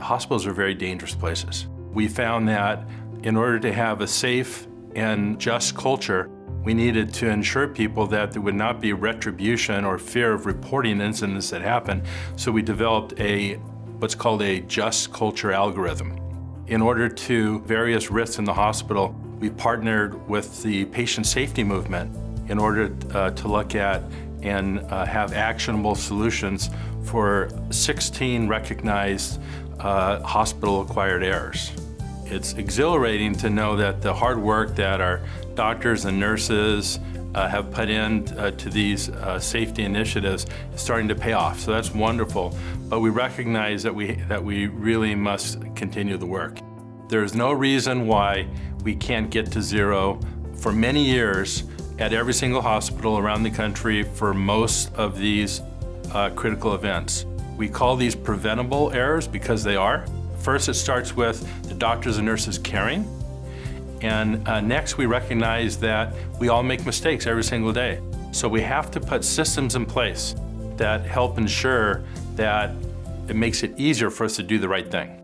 hospitals are very dangerous places. We found that in order to have a safe and just culture, we needed to ensure people that there would not be retribution or fear of reporting incidents that happen. So we developed a what's called a just culture algorithm. In order to various risks in the hospital, we partnered with the patient safety movement in order uh, to look at and uh, have actionable solutions for 16 recognized uh, hospital-acquired errors. It's exhilarating to know that the hard work that our doctors and nurses uh, have put in uh, to these uh, safety initiatives is starting to pay off. So that's wonderful. But we recognize that we, that we really must continue the work. There's no reason why we can't get to zero for many years at every single hospital around the country for most of these uh, critical events. We call these preventable errors because they are. First, it starts with the doctors and nurses caring. And uh, next, we recognize that we all make mistakes every single day. So we have to put systems in place that help ensure that it makes it easier for us to do the right thing.